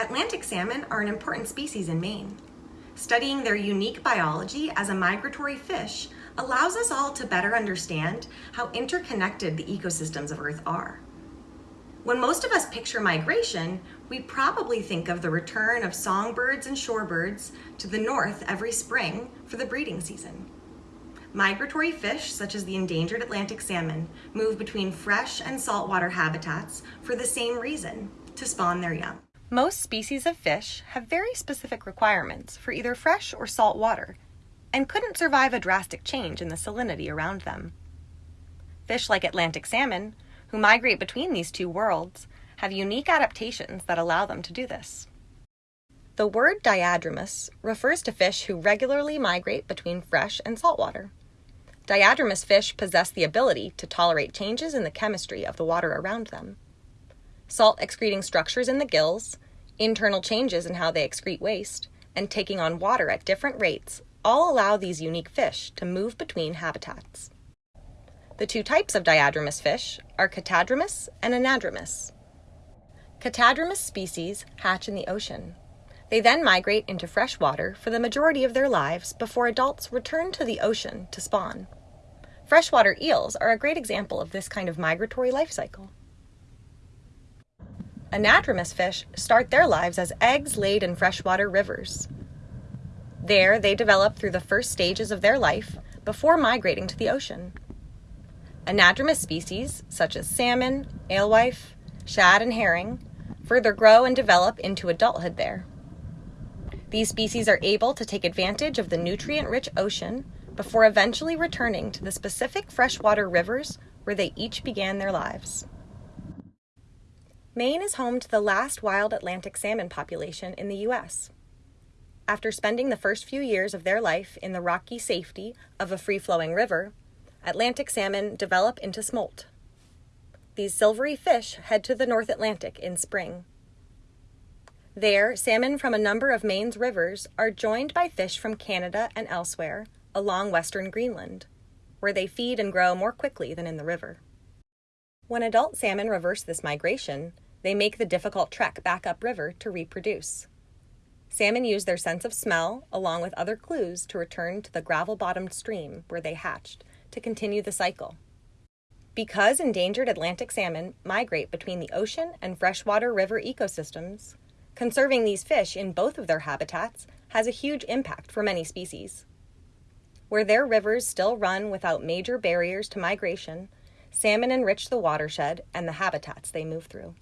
Atlantic salmon are an important species in Maine. Studying their unique biology as a migratory fish allows us all to better understand how interconnected the ecosystems of Earth are. When most of us picture migration, we probably think of the return of songbirds and shorebirds to the north every spring for the breeding season. Migratory fish, such as the endangered Atlantic salmon, move between fresh and saltwater habitats for the same reason, to spawn their young. Most species of fish have very specific requirements for either fresh or salt water and couldn't survive a drastic change in the salinity around them. Fish like Atlantic salmon, who migrate between these two worlds, have unique adaptations that allow them to do this. The word diadromous refers to fish who regularly migrate between fresh and saltwater. Diadromous fish possess the ability to tolerate changes in the chemistry of the water around them salt excreting structures in the gills, internal changes in how they excrete waste, and taking on water at different rates all allow these unique fish to move between habitats. The two types of diadromous fish are catadromous and anadromous. Catadromous species hatch in the ocean. They then migrate into fresh water for the majority of their lives before adults return to the ocean to spawn. Freshwater eels are a great example of this kind of migratory life cycle. Anadromous fish start their lives as eggs laid in freshwater rivers. There, they develop through the first stages of their life before migrating to the ocean. Anadromous species, such as salmon, alewife, shad, and herring, further grow and develop into adulthood there. These species are able to take advantage of the nutrient rich ocean before eventually returning to the specific freshwater rivers where they each began their lives. Maine is home to the last wild Atlantic salmon population in the U.S. After spending the first few years of their life in the rocky safety of a free flowing river, Atlantic salmon develop into smolt. These silvery fish head to the North Atlantic in spring. There, salmon from a number of Maine's rivers are joined by fish from Canada and elsewhere along western Greenland, where they feed and grow more quickly than in the river. When adult salmon reverse this migration, they make the difficult trek back upriver to reproduce. Salmon use their sense of smell, along with other clues, to return to the gravel bottomed stream where they hatched to continue the cycle. Because endangered Atlantic salmon migrate between the ocean and freshwater river ecosystems, conserving these fish in both of their habitats has a huge impact for many species. Where their rivers still run without major barriers to migration, salmon enrich the watershed and the habitats they move through.